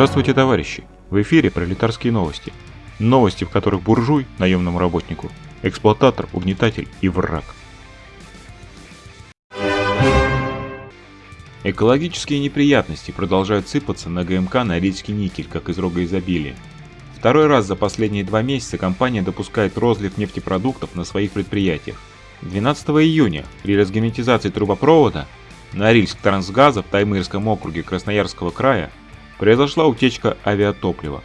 Здравствуйте, товарищи! В эфире пролетарские новости. Новости, в которых буржуй, наемному работнику, эксплуататор, угнетатель и враг. Экологические неприятности продолжают сыпаться на ГМК Норильский никель, как из рога изобилия. Второй раз за последние два месяца компания допускает розлив нефтепродуктов на своих предприятиях. 12 июня при разгерметизации трубопровода Норильск Трансгаза в Таймырском округе Красноярского края произошла утечка авиатоплива.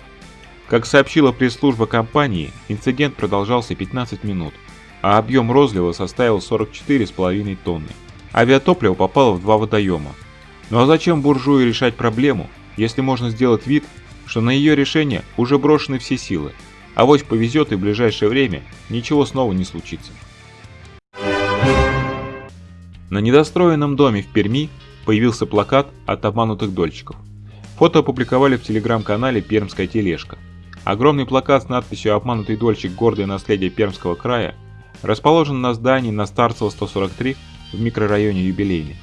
Как сообщила пресс-служба компании, инцидент продолжался 15 минут, а объем розлива составил 44,5 тонны. Авиатопливо попало в два водоема. Ну а зачем буржуи решать проблему, если можно сделать вид, что на ее решение уже брошены все силы, а вось повезет и в ближайшее время ничего снова не случится. На недостроенном доме в Перми появился плакат от обманутых дольщиков. Фото опубликовали в телеграм-канале «Пермская тележка». Огромный плакат с надписью «Обманутый дольщик. Гордое наследие Пермского края» расположен на здании на Старцево 143 в микрорайоне Юбилейный.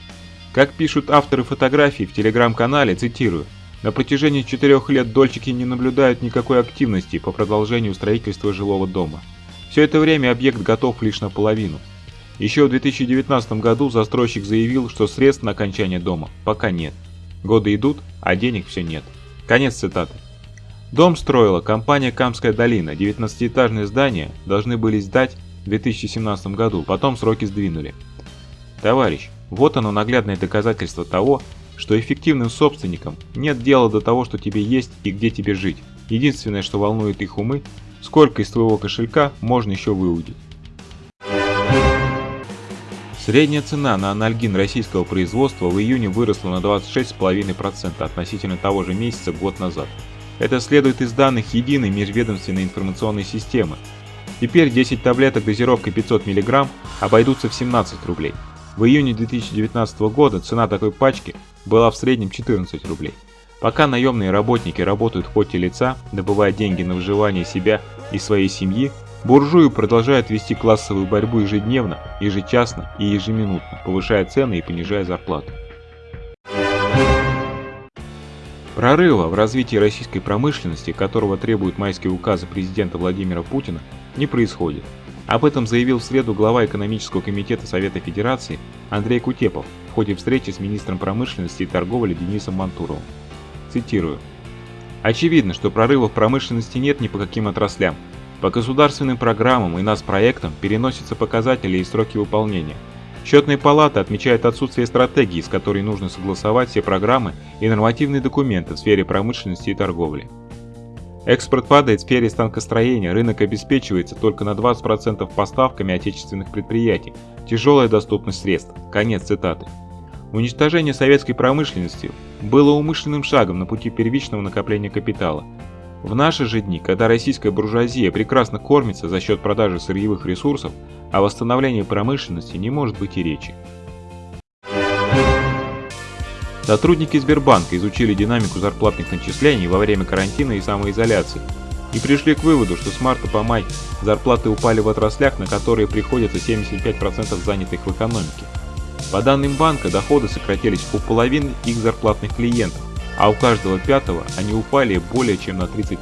Как пишут авторы фотографий в телеграм-канале, цитирую, «На протяжении четырех лет дольщики не наблюдают никакой активности по продолжению строительства жилого дома. Все это время объект готов лишь наполовину. Еще в 2019 году застройщик заявил, что средств на окончание дома пока нет. Годы идут, а денег все нет. Конец цитаты. Дом строила компания «Камская долина». 19-этажное здание должны были сдать в 2017 году, потом сроки сдвинули. Товарищ, вот оно наглядное доказательство того, что эффективным собственникам нет дела до того, что тебе есть и где тебе жить. Единственное, что волнует их умы, сколько из твоего кошелька можно еще выудить. Средняя цена на анальгин российского производства в июне выросла на 26,5% относительно того же месяца год назад. Это следует из данных единой межведомственной информационной системы. Теперь 10 таблеток дозировкой 500 мг обойдутся в 17 рублей. В июне 2019 года цена такой пачки была в среднем 14 рублей. Пока наемные работники работают в поте лица, добывая деньги на выживание себя и своей семьи, Буржуи продолжают вести классовую борьбу ежедневно, ежечасно и ежеминутно, повышая цены и понижая зарплаты. Прорыва в развитии российской промышленности, которого требуют майские указы президента Владимира Путина, не происходит. Об этом заявил в среду глава экономического комитета Совета Федерации Андрей Кутепов в ходе встречи с министром промышленности и торговли Денисом Мантуровым. Цитирую. «Очевидно, что прорыва в промышленности нет ни по каким отраслям, по государственным программам и нас-проектам переносятся показатели и сроки выполнения. Счетная палата отмечает отсутствие стратегии, с которой нужно согласовать все программы и нормативные документы в сфере промышленности и торговли. Экспорт падает в сфере станкостроения, рынок обеспечивается только на 20% поставками отечественных предприятий, тяжелая доступность средств. Конец цитаты. Уничтожение советской промышленности было умышленным шагом на пути первичного накопления капитала, в наши же дни, когда российская буржуазия прекрасно кормится за счет продажи сырьевых ресурсов, о восстановлении промышленности не может быть и речи. Сотрудники Сбербанка изучили динамику зарплатных начислений во время карантина и самоизоляции и пришли к выводу, что с марта по май зарплаты упали в отраслях, на которые приходится 75% занятых в экономике. По данным банка, доходы сократились у половины их зарплатных клиентов, а у каждого пятого они упали более чем на 30%.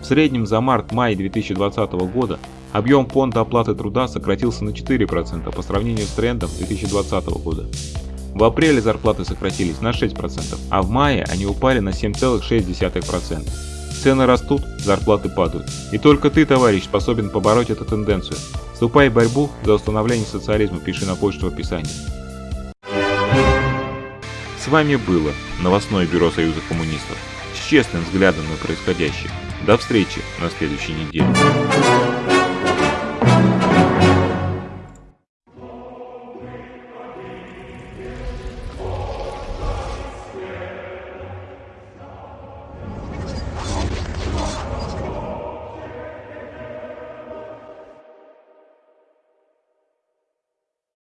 В среднем за март-май 2020 года объем фонда оплаты труда сократился на 4% по сравнению с трендом 2020 года. В апреле зарплаты сократились на 6%, а в мае они упали на 7,6%. Цены растут, зарплаты падают. И только ты, товарищ, способен побороть эту тенденцию. Вступай в борьбу за установление социализма, пиши на почту в описании. Вами было новостное бюро Союза коммунистов с честным взглядом на происходящее. До встречи на следующей неделе.